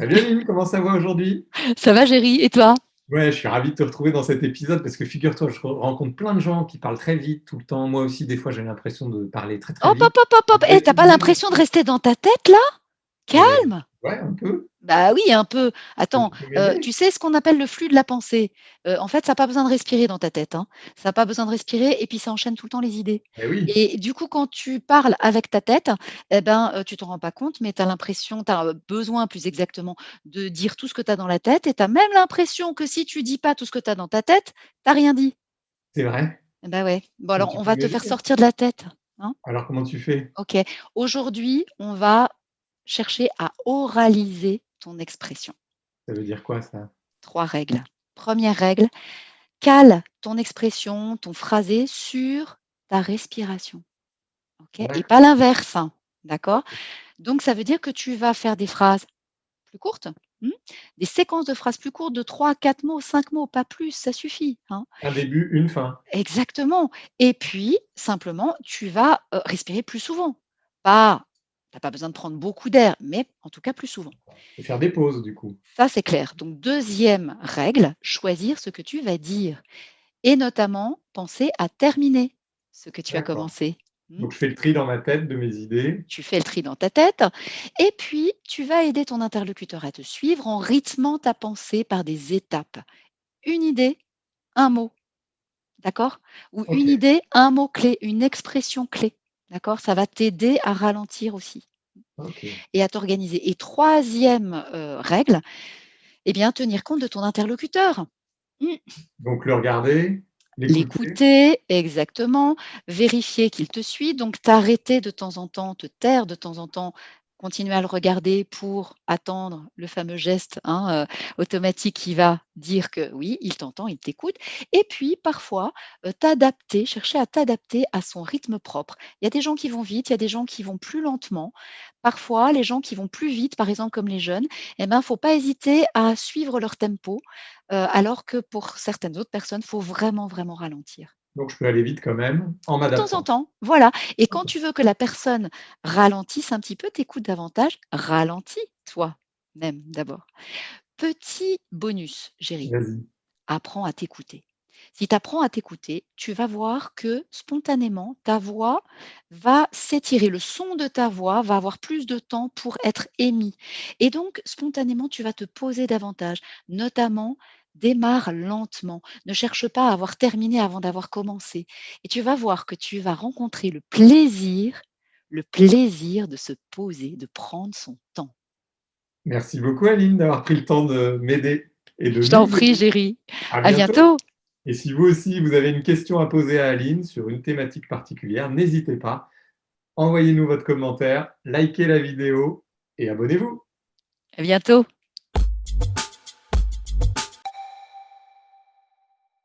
Salut Aline, comment ça va aujourd'hui? Ça va Géry, et toi? Ouais, je suis ravi de te retrouver dans cet épisode parce que figure-toi, je rencontre plein de gens qui parlent très vite tout le temps. Moi aussi, des fois, j'ai l'impression de parler très très hop, vite. Hop, hop, hop, hop. Eh, t'as pas l'impression de rester dans ta tête là? Calme Ouais, un peu. Bah oui, un peu. Attends, euh, tu sais ce qu'on appelle le flux de la pensée? Euh, en fait, ça n'a pas besoin de respirer dans ta tête. Hein. Ça n'a pas besoin de respirer et puis ça enchaîne tout le temps les idées. Eh oui. Et du coup, quand tu parles avec ta tête, eh ben, euh, tu t'en rends pas compte, mais tu as l'impression, tu as besoin plus exactement de dire tout ce que tu as dans la tête et tu as même l'impression que si tu dis pas tout ce que tu as dans ta tête, tu rien dit. C'est vrai Bah ouais. Bon, alors, on va te faire sortir de la tête. Hein. alors, comment tu fais? Ok. Aujourd'hui, on va chercher à oraliser ton expression. Ça veut dire quoi ça? Trois règles. Première règle, cale ton expression, ton phrasé sur ta respiration. Et pas l'inverse. Hein, d'accord? Donc, ça veut dire que tu vas faire des phrases plus courtes, hmm, des séquences de phrases plus courtes de 3, 4 mots, 5 mots, pas plus, ça suffit. Hein? Un début, une fin. Exactement. Et puis, simplement, tu vas euh, respirer plus souvent. Pas tu n'as pas besoin de prendre beaucoup d'air, mais en tout cas plus souvent. Et faire des pauses, du coup. Ça, c'est clair. Donc, deuxième règle, choisir ce que tu vas dire. Et notamment, penser à terminer ce que tu as commencé. Hmm? Donc, je fais le tri dans ma tête de mes idées. Tu fais le tri dans ta tête. Et puis, tu vas aider ton interlocuteur à te suivre en rythmant ta pensée par des étapes. Une idée, un mot. D'accord? Ou une idée, un mot clé, une expression clé. D'accord? Ça va t'aider à ralentir aussi et à t'organiser. Et troisième euh, règle, eh bien, tenir compte de ton interlocuteur. Mmh. Donc, le regarder, l'écouter, exactement, vérifier qu'il te suit, donc t'arrêter de temps en temps, te taire de temps en temps continuer à le regarder pour attendre le fameux geste hein, euh, automatique qui va dire que oui, il t'entend, il t'écoute. Et puis, parfois, euh, t'adapter, chercher à t'adapter à son rythme propre. Il y a des gens qui vont vite, il y a des gens qui vont plus lentement. Parfois, les gens qui vont plus vite, par exemple comme les jeunes, il eh ben, faut pas hésiter à suivre leur tempo, euh, alors que pour certaines autres personnes, il faut vraiment, vraiment ralentir. Donc, je peux aller vite quand même, en. De temps en temps, voilà. Et quand tu veux que la personne ralentisse un petit peu, t'écoutes davantage, ralentis toi-même d'abord. Petit bonus, Géry. Apprends à t'écouter. Si tu apprends à t'écouter, tu vas voir que spontanément, ta voix va s'étirer. Le son de ta voix va avoir plus de temps pour être émis. Et donc, spontanément, tu vas te poser davantage, notamment démarre lentement. Ne cherche pas à avoir terminé avant d'avoir commencé. Et tu vas voir que tu vas rencontrer le plaisir, le plaisir de se poser, de prendre son temps. Merci beaucoup Aline d'avoir pris le temps de m'aider. et de Je t'en prie Géry. À, bientôt. Et si vous aussi, vous avez une question à poser à Aline sur une thématique particulière, n'hésitez pas. Envoyez-nous votre commentaire, likez la vidéo et abonnez-vous. À bientôt.